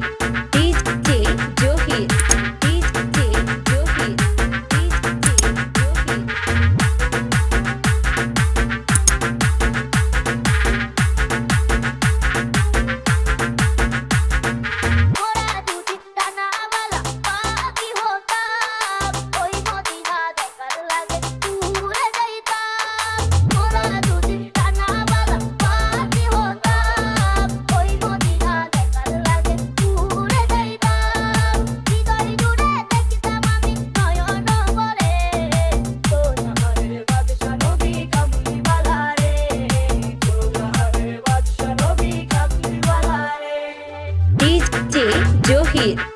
beat. it.